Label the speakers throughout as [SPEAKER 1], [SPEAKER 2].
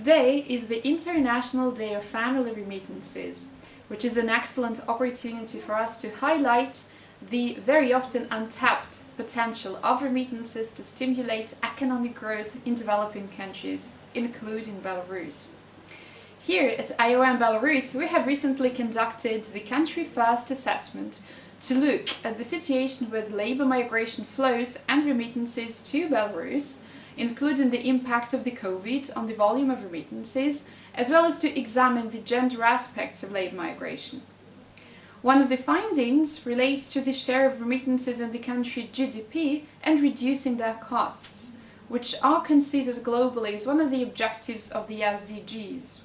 [SPEAKER 1] Today is the International Day of Family Remittances, which is an excellent opportunity for us to highlight the very often untapped potential of remittances to stimulate economic growth in developing countries, including Belarus. Here at IOM Belarus, we have recently conducted the Country First assessment to look at the situation with labour migration flows and remittances to Belarus, including the impact of the COVID on the volume of remittances, as well as to examine the gender aspects of labour migration. One of the findings relates to the share of remittances in the country GDP and reducing their costs, which are considered globally as one of the objectives of the SDGs.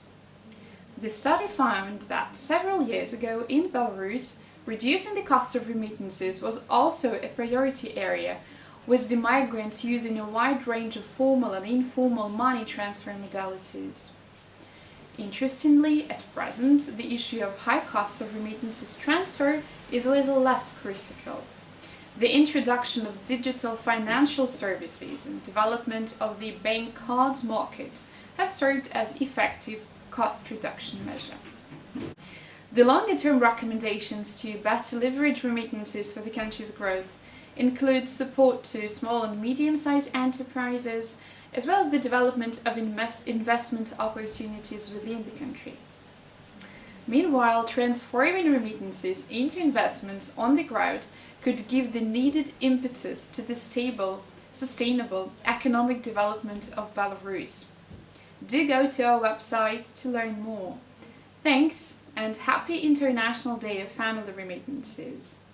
[SPEAKER 1] The study found that several years ago in Belarus, reducing the cost of remittances was also a priority area, with the migrants using a wide range of formal and informal money transfer modalities. Interestingly, at present, the issue of high costs of remittances transfer is a little less critical. The introduction of digital financial services and development of the bank card market have served as effective cost reduction measure. The longer-term recommendations to better leverage remittances for the country's growth include support to small and medium-sized enterprises, as well as the development of invest investment opportunities within the country. Meanwhile, transforming remittances into investments on the ground could give the needed impetus to the stable, sustainable economic development of Belarus. Do go to our website to learn more. Thanks and happy International Day of Family Remittances!